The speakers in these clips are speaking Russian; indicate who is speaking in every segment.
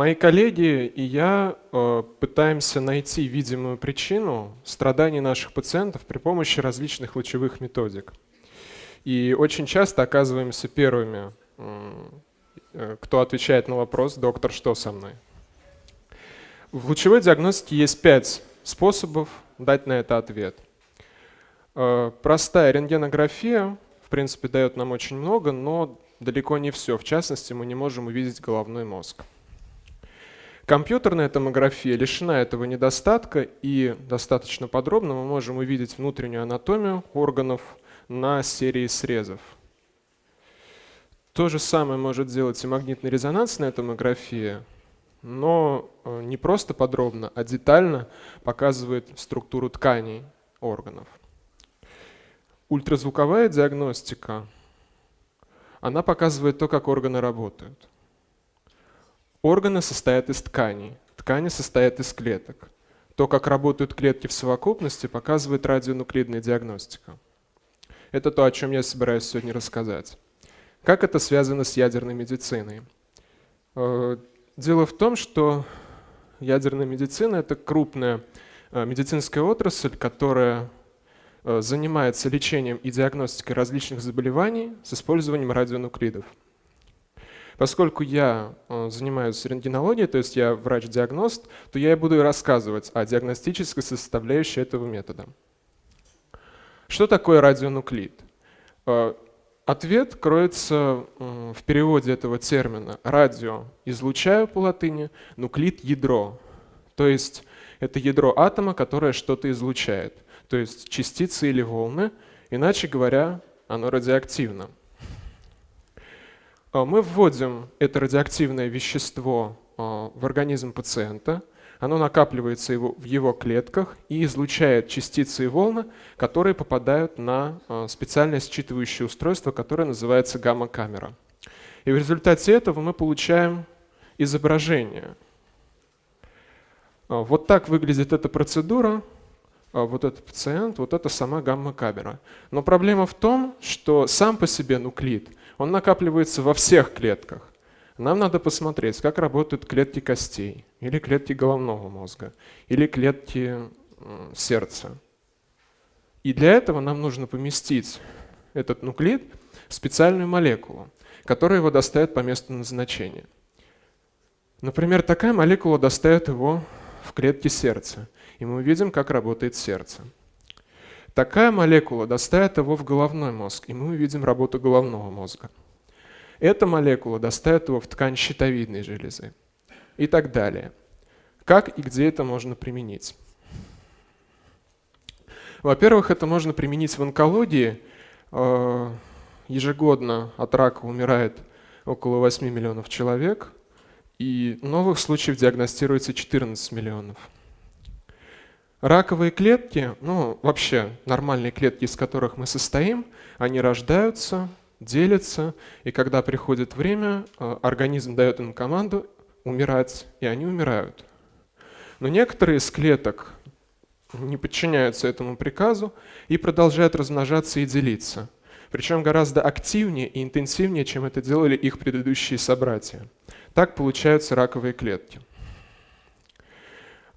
Speaker 1: Мои коллеги и я э, пытаемся найти видимую причину страданий наших пациентов при помощи различных лучевых методик. И очень часто оказываемся первыми, э, кто отвечает на вопрос «Доктор, что со мной?». В лучевой диагностике есть пять способов дать на это ответ. Э, простая рентгенография, в принципе, дает нам очень много, но далеко не все. В частности, мы не можем увидеть головной мозг. Компьютерная томография лишена этого недостатка, и достаточно подробно мы можем увидеть внутреннюю анатомию органов на серии срезов. То же самое может сделать и магнитно-резонансная томография, но э, не просто подробно, а детально показывает структуру тканей органов. Ультразвуковая диагностика, она показывает то, как органы работают. Органы состоят из тканей, ткани состоят из клеток. То, как работают клетки в совокупности, показывает радионуклидная диагностика. Это то, о чем я собираюсь сегодня рассказать. Как это связано с ядерной медициной? Э, дело в том, что ядерная медицина – это крупная э, медицинская отрасль, которая э, занимается лечением и диагностикой различных заболеваний с использованием радионуклидов. Поскольку я э, занимаюсь рентгенологией, то есть я врач-диагност, то я и буду рассказывать о диагностической составляющей этого метода. Что такое радионуклид? Э, ответ кроется в переводе этого термина. Радио – излучаю по латыни, нуклид – ядро. То есть это ядро атома, которое что-то излучает. То есть частицы или волны, иначе говоря, оно радиоактивно. А, мы вводим это радиоактивное вещество а, в организм пациента, оно накапливается в его клетках и излучает частицы и волны, которые попадают на а, специальное считывающее устройство, которое называется гамма-камера. И в результате этого мы получаем изображение. Вот так выглядит эта процедура, вот этот пациент, вот это сама гамма-камера. Но проблема в том, что сам по себе нуклид – он накапливается во всех клетках. Нам надо посмотреть, как работают клетки костей, или клетки головного мозга, или клетки сердца. И для этого нам нужно поместить этот нуклид в специальную молекулу, которая его доставит по месту назначения. Например, такая молекула доставит его в клетки сердца, и мы увидим, как работает сердце. Такая молекула доставит его в головной мозг, и мы увидим работу головного мозга. Эта молекула доставит его в ткань щитовидной железы и так далее. Как и где это можно применить? Во-первых, это можно применить в онкологии. Э, ежегодно от рака умирает около 8 миллионов человек, и новых случаев диагностируется 14 миллионов. Раковые клетки, ну вообще нормальные клетки, из которых мы состоим, они рождаются, делятся, и когда приходит время, э, организм дает им команду умирать, и они умирают. Но некоторые из клеток не подчиняются этому приказу и продолжают размножаться и делиться. Причем гораздо активнее и интенсивнее, чем это делали их предыдущие собратья. Так получаются раковые клетки.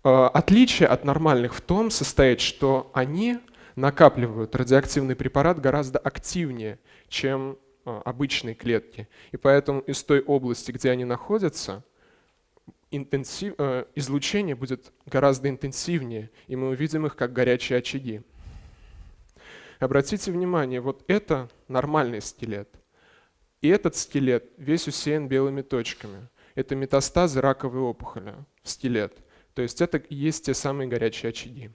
Speaker 1: Э, отличие от нормальных в том состоит, что они накапливают радиоактивный препарат гораздо активнее, чем э, обычные клетки. И поэтому из той области, где они находятся, интенсив, э, излучение будет гораздо интенсивнее, и мы увидим их как горячие очаги. Обратите внимание, вот это нормальный скелет. И этот скелет весь усеян белыми точками. Это метастазы раковой опухоли в скелет. То есть это и есть те самые горячие очаги.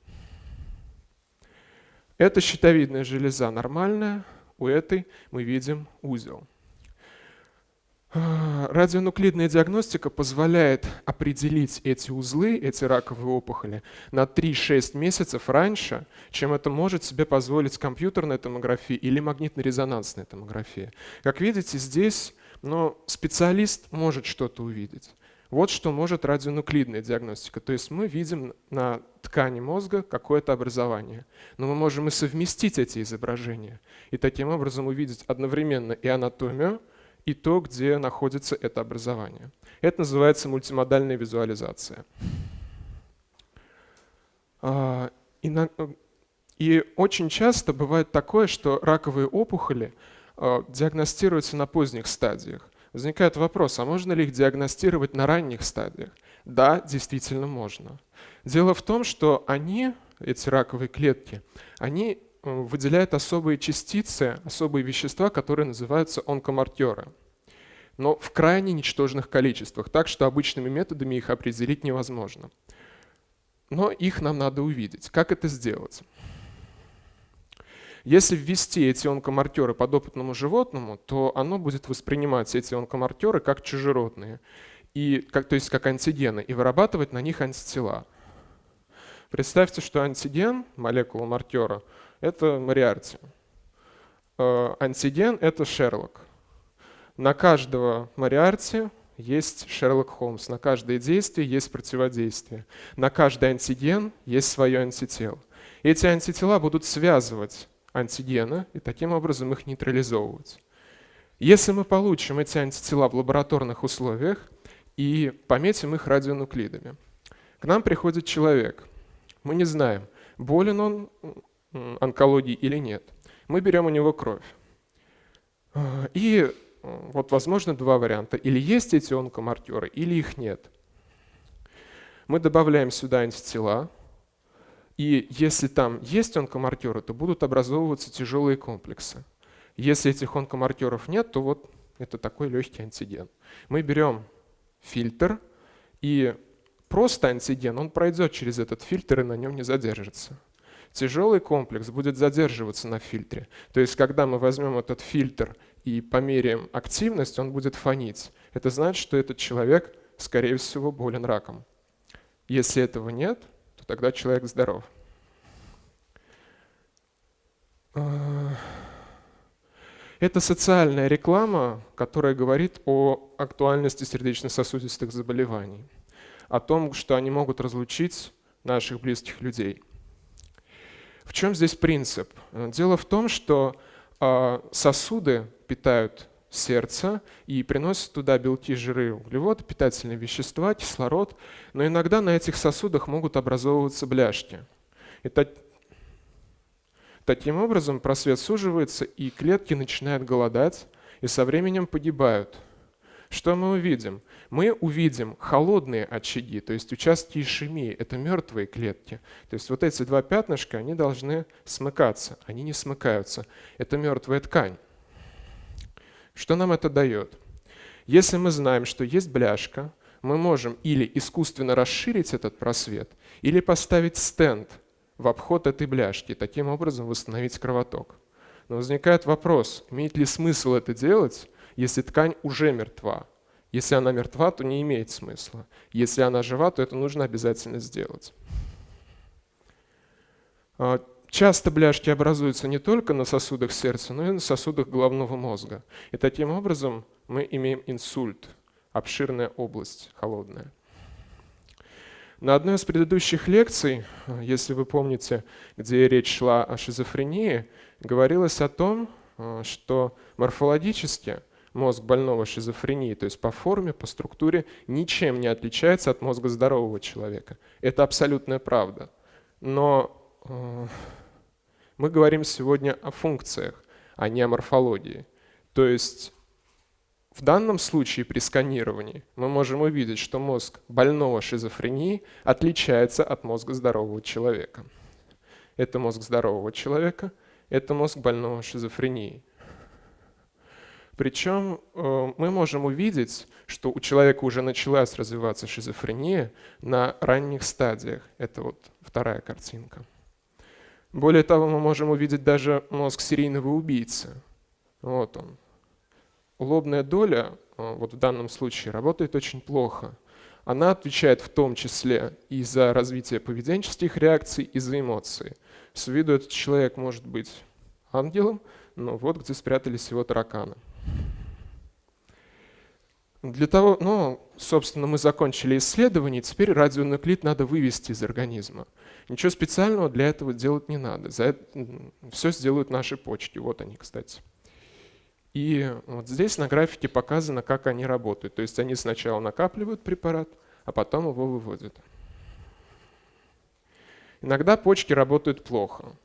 Speaker 1: Это щитовидная железа нормальная, у этой мы видим узел. Радионуклидная диагностика позволяет определить эти узлы, эти раковые опухоли на 3-6 месяцев раньше, чем это может себе позволить компьютерная томография или магнитно-резонансная томография. Как видите, здесь но специалист может что-то увидеть. Вот что может радионуклидная диагностика. То есть мы видим на ткани мозга какое-то образование. Но мы можем и совместить эти изображения. И таким образом увидеть одновременно и анатомию, и то, где находится это образование. Это называется мультимодальная визуализация. А, и очень часто бывает такое, что раковые опухоли а, диагностируются на поздних стадиях. Возникает вопрос, а можно ли их диагностировать на ранних стадиях? Да, действительно можно. Дело в том, что они, эти раковые клетки, они э, выделяют особые частицы, особые вещества, которые называются онкомаркеры. Но в крайне ничтожных количествах, так что обычными методами их определить невозможно. Но их нам надо увидеть. Как это сделать? Если ввести эти онкомаркеры подопытному животному, то оно будет воспринимать эти онкомаркеры как чужеродные, и, как, то есть как антигены, и вырабатывать на них антитела. Представьте, что антиген, молекула маркера, это Мариарти. Э, антиген — это Шерлок. На каждого Мариарти есть Шерлок Холмс. На каждое действие есть противодействие. На каждый антиген есть свое антитело. Эти антитела будут связывать антигены и таким образом их нейтрализовывать. Если мы получим эти антитела в лабораторных условиях и пометим их радионуклидами, к нам приходит человек. Мы не знаем, болен он онкологией или нет. Мы берем у него кровь. И вот возможно два варианта. Или есть эти онкомаркеры, или их нет. Мы добавляем сюда антитела, и если там есть онкомаркеры, то будут образовываться тяжелые комплексы. Если этих онкомаркеров нет, то вот это такой легкий антиген. Мы берем фильтр, и просто антиген, он пройдет через этот фильтр и на нем не задержится. Тяжелый комплекс будет задерживаться на фильтре. То есть, когда мы возьмем этот фильтр и померяем активность, он будет фонить. Это значит, что этот человек, скорее всего, болен раком. Если этого нет, тогда человек здоров. А, это социальная реклама, которая говорит о актуальности сердечно-сосудистых заболеваний, о том, что они могут разлучить наших близких людей. В чем здесь принцип? Дело в том, что а, сосуды питают сердца и приносят туда белки, жиры, углеводы, питательные вещества, кислород, но иногда на этих сосудах могут образовываться бляшки. И таким образом просвет суживается, и клетки начинают голодать, и со временем погибают. Что мы увидим? Мы увидим холодные очаги, то есть участки ишемии, это мертвые клетки. То есть вот эти два пятнышка, они должны смыкаться, они не смыкаются. Это мертвая ткань. Что нам это дает? Если мы знаем, что есть бляшка, мы можем или искусственно расширить этот просвет, или поставить стенд в обход этой бляшки, таким образом восстановить кровоток. Но возникает вопрос, имеет ли смысл это делать, если ткань уже мертва? Если она мертва, то не имеет смысла. Если она жива, то это нужно обязательно сделать. Часто бляшки образуются не только на сосудах сердца, но и на сосудах головного мозга. И таким образом мы имеем инсульт, обширная область, холодная. На одной из предыдущих лекций, если вы помните, где речь шла о шизофрении, говорилось о том, что морфологически мозг больного шизофрении, то есть по форме, по структуре, ничем не отличается от мозга здорового человека. Это абсолютная правда. Но э, мы говорим сегодня о функциях, а не о морфологии. То есть в данном случае при сканировании мы можем увидеть, что мозг больного шизофрении отличается от мозга здорового человека. Это мозг здорового человека, это мозг больного шизофрении. Причем э, мы можем увидеть, что у человека уже началась развиваться шизофрения на ранних стадиях. Это вот вторая картинка. Более того, мы можем увидеть даже мозг серийного убийцы. Вот он. Лобная доля, э, вот в данном случае, работает очень плохо. Она отвечает в том числе и за развитие поведенческих реакций, и за эмоции. С виду этот человек может быть ангелом, но вот где спрятались его тараканы. Для того, ну, собственно, мы закончили исследование, теперь радионуклид надо вывести из организма. Ничего специального для этого делать не надо. За это, все сделают наши почки. Вот они, кстати. И вот здесь на графике показано, как они работают. То есть они сначала накапливают препарат, а потом его выводят. Иногда почки работают плохо.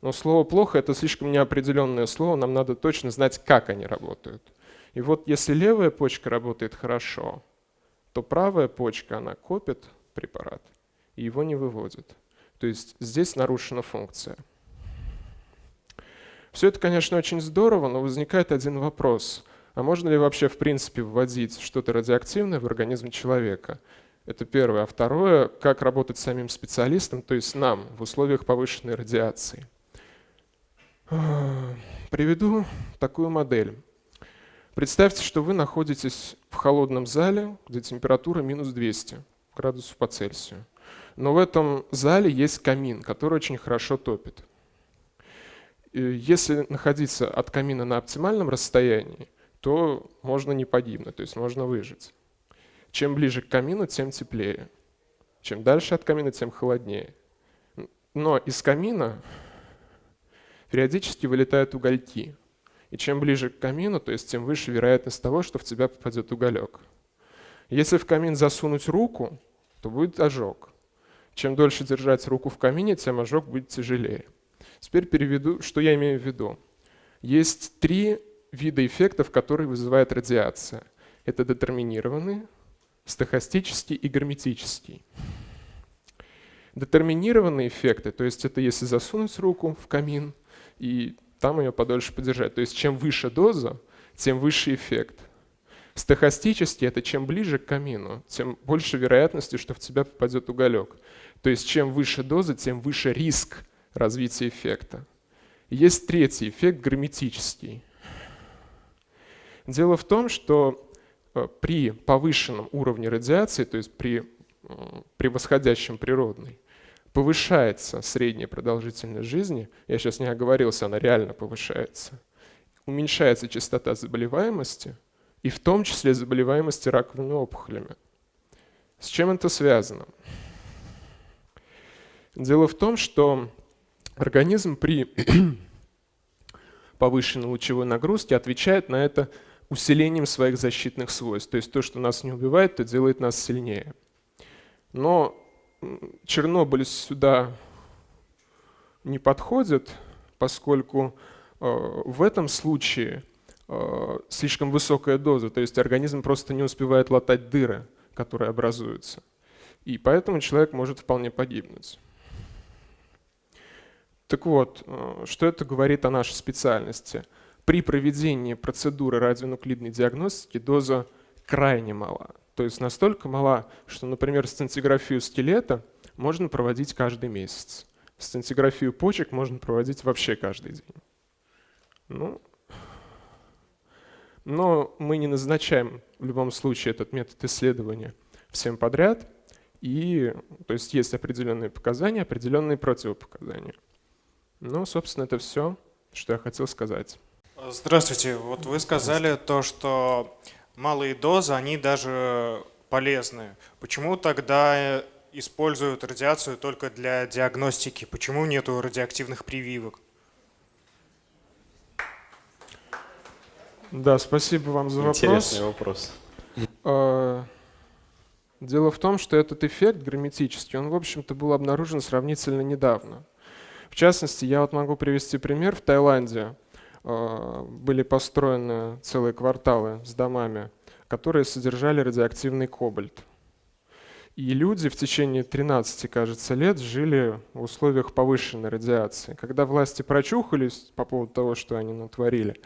Speaker 1: Но слово «плохо» — это слишком неопределенное слово, нам надо точно знать, как они работают. И вот если левая почка работает хорошо, то правая почка, она копит препарат и его не выводит. То есть здесь нарушена функция. Все это, конечно, очень здорово, но возникает один вопрос. А можно ли вообще в принципе вводить что-то радиоактивное в организм человека? Это первое. А второе, как работать самим специалистом, то есть нам в условиях повышенной радиации. Приведу такую модель. Представьте, что вы находитесь в холодном зале, где температура минус 200 градусов по Цельсию. Но в этом зале есть камин, который очень хорошо топит. Если находиться от камина на оптимальном расстоянии, то можно не погибнуть, то есть можно выжить. Чем ближе к камину, тем теплее. Чем дальше от камина, тем холоднее. Но из камина периодически вылетают угольки. И чем ближе к камину, то есть тем выше вероятность того, что в тебя попадет уголек. Если в камин засунуть руку, то будет ожог. Чем дольше держать руку в камине, тем ожог будет тяжелее. Теперь переведу, что я имею в виду. Есть три вида эффектов, которые вызывает радиация. Это детерминированный, стохастический и герметический. Детерминированные эффекты, то есть это если засунуть руку в камин и там ее подольше подержать. То есть чем выше доза, тем выше эффект. Стохастический – это чем ближе к камину, тем больше вероятности, что в тебя попадет уголек. То есть чем выше доза, тем выше риск развития эффекта. Есть третий эффект – герметический. Дело в том, что э, при повышенном уровне радиации, то есть при превосходящем природный, повышается средняя продолжительность жизни, я сейчас не оговорился, она реально повышается, уменьшается частота заболеваемости, и в том числе заболеваемости раковыми опухолями. С чем это связано? Дело в том, что организм при повышенной лучевой нагрузке отвечает на это усилением своих защитных свойств. То есть то, что нас не убивает, то делает нас сильнее. Но Чернобыль сюда не подходит, поскольку э, в этом случае э, слишком высокая доза, то есть организм просто не успевает латать дыры, которые образуются. И поэтому человек может вполне погибнуть. Так вот, э, что это говорит о нашей специальности? При проведении процедуры радионуклидной диагностики доза крайне мала. То есть настолько мала, что, например, сцинтиграфию скелета можно проводить каждый месяц. Сцинтиграфию почек можно проводить вообще каждый день. Ну, но мы не назначаем в любом случае этот метод исследования всем подряд. И, то есть есть определенные показания, определенные противопоказания. Ну, собственно, это все, что я хотел сказать.
Speaker 2: Здравствуйте. Вот вы сказали то, что малые дозы, они даже полезны. Почему тогда используют радиацию только для диагностики? Почему нету радиоактивных прививок?
Speaker 1: Да, спасибо вам за вопрос.
Speaker 3: Интересный вопрос.
Speaker 1: А, дело в том, что этот эффект герметический, он, в общем-то, был обнаружен сравнительно недавно. В частности, я вот могу привести пример. В Таиланде э, были построены целые кварталы с домами, которые содержали радиоактивный кобальт. И люди в течение 13, кажется, лет жили в условиях повышенной радиации. Когда власти прочухались по поводу того, что они натворили,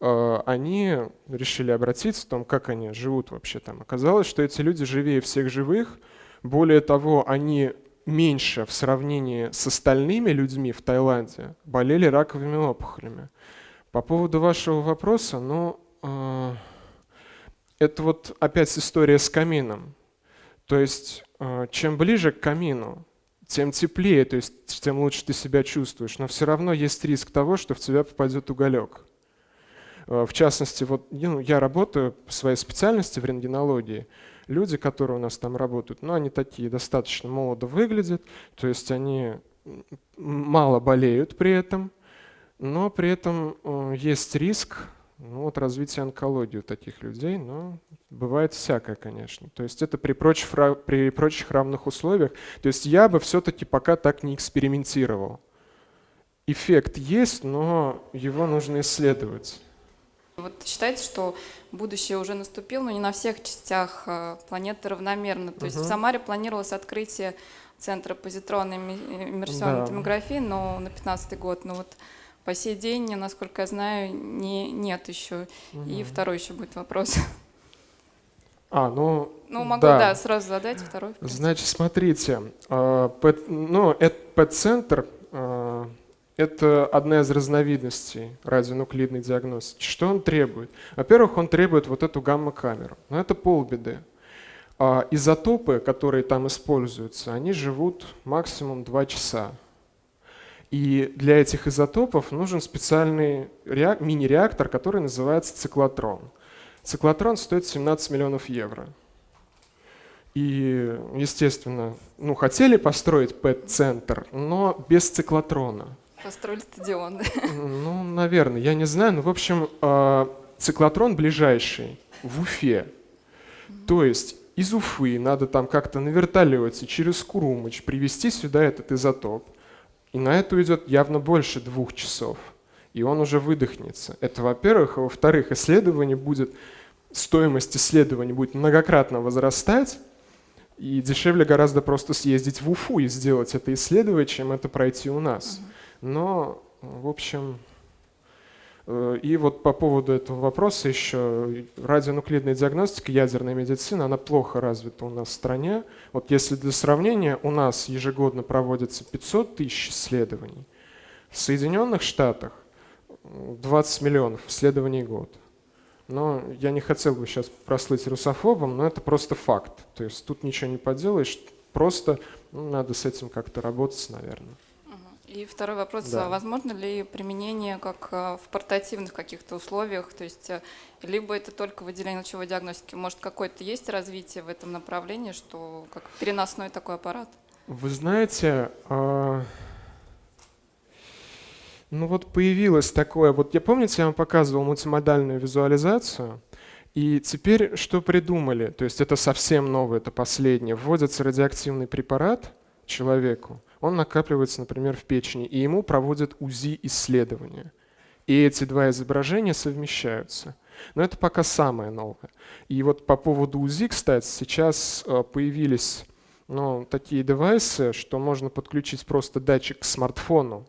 Speaker 1: э, они решили обратиться в том, как они живут вообще там. Оказалось, что эти люди живее всех живых. Более того, они меньше в сравнении с остальными людьми в Таиланде болели раковыми опухолями. По поводу вашего вопроса, ну, э, это вот опять история с камином. То есть, э, чем ближе к камину, тем теплее, то есть тем лучше ты себя чувствуешь. Но все равно есть риск того, что в тебя попадет уголек. Э, в частности, вот ну, я работаю по своей специальности в рентгенологии люди, которые у нас там работают, ну, они такие достаточно молодо выглядят, то есть они мало болеют при этом, но при этом э, есть риск Ну вот развитие онкологии у таких людей, но бывает всякое, конечно. То есть это при прочих, при прочих равных условиях. То есть я бы все-таки пока так не экспериментировал. Эффект есть, но его нужно исследовать.
Speaker 3: Вот считается, что будущее уже наступило, но не на всех частях э, планеты равномерно. То есть угу. в Самаре планировалось открытие центра позитронной иммерсионной да. томографии, но на 15 год. Но вот по сей день, насколько я знаю, не, нет еще. Угу. И второй еще будет вопрос.
Speaker 1: А, ну,
Speaker 3: ну могу, да, да сразу задать второй.
Speaker 1: Значит, смотрите, э, ну, этот центр э, это одна из разновидностей радионуклидной диагностики. Что он требует? Во-первых, он требует вот эту гамма-камеру. Но это полбеды. А изотопы, которые там используются, они живут максимум 2 часа. И для этих изотопов нужен специальный мини-реактор, который называется циклотрон. Циклотрон стоит 17 миллионов евро. И, естественно, ну, хотели построить ПЭТ-центр, но без циклотрона.
Speaker 3: Построили стадион.
Speaker 1: Ну, наверное, я не знаю. Но, в общем, а, циклотрон ближайший в Уфе. То есть из Уфы надо там как-то на вертолете через Курумыч привезти сюда этот изотоп. И на это уйдет явно больше двух часов. И он уже выдохнется. Это во-первых. А во-вторых, исследование будет, стоимость исследования будет многократно возрастать. И дешевле гораздо просто съездить в Уфу и сделать это исследование, чем это пройти у нас. Uh-huh. Но, в общем, э, и вот по поводу этого вопроса еще радионуклидная диагностика, ядерная медицина, она плохо развита у нас в стране. Вот если для сравнения, у нас ежегодно проводится 500 тысяч исследований. В Соединенных Штатах 20 миллионов исследований в год. Но я не хотел бы сейчас прослыть русофобом, но это просто факт. То есть тут ничего не поделаешь, просто ну, надо с этим как-то работать, наверное.
Speaker 3: И второй вопрос, да. возможно ли применение как э, в портативных каких-то условиях, то есть э, либо это только выделение лучевой диагностики, может какое-то есть развитие в этом направлении, что как переносной такой аппарат?
Speaker 1: Вы знаете, э, ну вот появилось такое, вот я помните, я вам показывал мультимодальную визуализацию, и теперь что придумали, то есть это совсем новое, это последнее, вводится радиоактивный препарат человеку, он накапливается, например, в печени, и ему проводят УЗИ-исследования. И эти два изображения совмещаются. Но это пока самое новое. И вот по поводу УЗИ, кстати, сейчас э, появились ну, такие девайсы, что можно подключить просто датчик к смартфону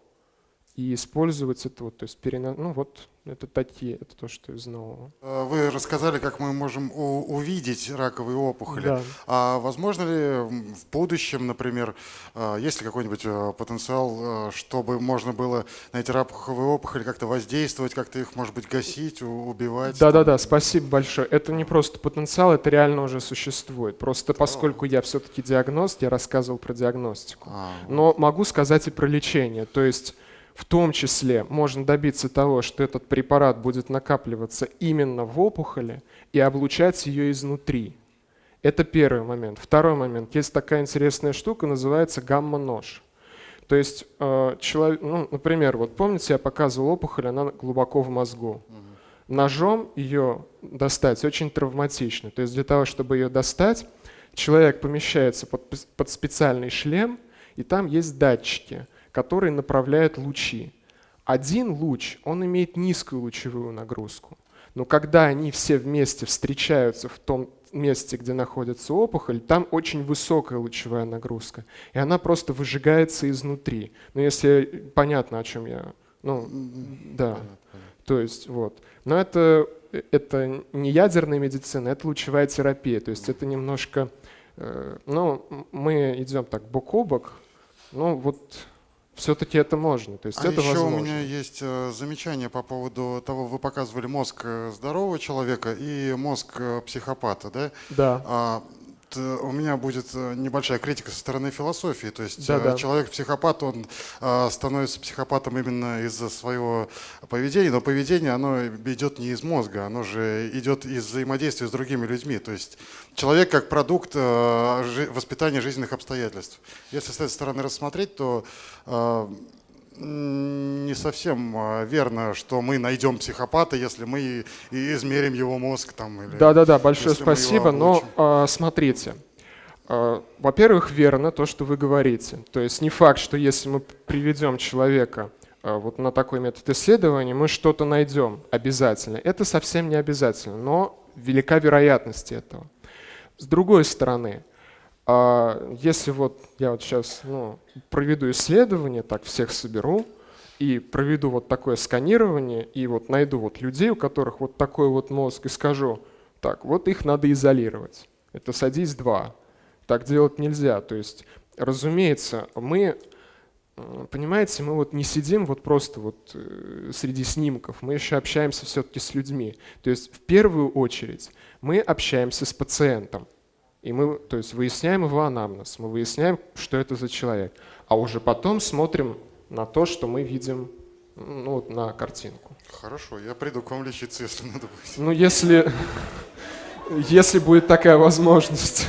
Speaker 1: и использовать это вот, то есть перена... ну вот это такие, это то, что из нового.
Speaker 4: Э, вы рассказали, как мы можем увидеть раковые опухоли. Да. А возможно ли в будущем, например, э, есть ли какой-нибудь э, потенциал, чтобы можно было на эти раковые опухоли как-то воздействовать, как-то их, может быть, гасить, убивать?
Speaker 1: Да-да-да, спасибо большое. Это не просто потенциал, это реально уже существует. Просто поскольку я все-таки диагност, я рассказывал про диагностику. А. Но могу сказать и про лечение. То есть в том числе можно добиться того, что этот препарат будет накапливаться именно в опухоли и облучать ее изнутри. Это первый момент. Второй момент. Есть такая интересная штука, называется гамма-нож. То есть, э, человек, ну, например, вот помните, я показывал опухоль, она глубоко в мозгу. Ножом ее достать очень травматично. То есть для того, чтобы ее достать, человек помещается под, под специальный шлем, и там есть датчики – который направляет лучи. Один луч, он имеет низкую лучевую нагрузку. Но когда они все вместе встречаются в том месте, где находится опухоль, там очень высокая лучевая нагрузка. И она просто выжигается изнутри. Ну, если понятно, о чем я... Ну, да. То есть, вот. Но это, это не ядерная медицина, это лучевая терапия. То есть это немножко... Э, ну, мы идем так бок о бок. Ну, вот все-таки это можно. То есть
Speaker 4: а
Speaker 1: это
Speaker 4: еще
Speaker 1: возможно.
Speaker 4: у меня есть э, замечание по поводу того, вы показывали мозг э, здорового человека и мозг э, психопата, да?
Speaker 1: Да.
Speaker 4: А, у меня будет небольшая критика со стороны философии. То есть да, да. человек-психопат, он становится психопатом именно из-за своего поведения, но поведение, оно идет не из мозга, оно же идет из взаимодействия с другими людьми. То есть человек как продукт воспитания жизненных обстоятельств. Если с этой стороны рассмотреть, то не совсем а, верно, что мы найдем психопата, если мы и измерим его мозг там. Или
Speaker 1: Да-да-да, большое спасибо, но а, смотрите. А, во-первых, верно то, что вы говорите. То есть не факт, что если мы приведем человека а, вот на такой метод исследования, мы что-то найдем обязательно. Это совсем не обязательно, но велика вероятность этого. С другой стороны, а если вот я вот сейчас ну, проведу исследование, так всех соберу, и проведу вот такое сканирование, и вот найду вот людей, у которых вот такой вот мозг, и скажу, так, вот их надо изолировать. Это садись два. Так делать нельзя. То есть, разумеется, мы, понимаете, мы вот не сидим вот просто вот э, среди снимков, мы еще общаемся все-таки с людьми. То есть, в первую очередь, мы общаемся с пациентом. И мы, то есть, выясняем его анамнез, мы выясняем, что это за человек. А уже потом смотрим на то, что мы видим ну, вот на картинку.
Speaker 4: Хорошо, я приду к вам лечиться, если надо будет.
Speaker 1: Ну, если, если будет такая возможность.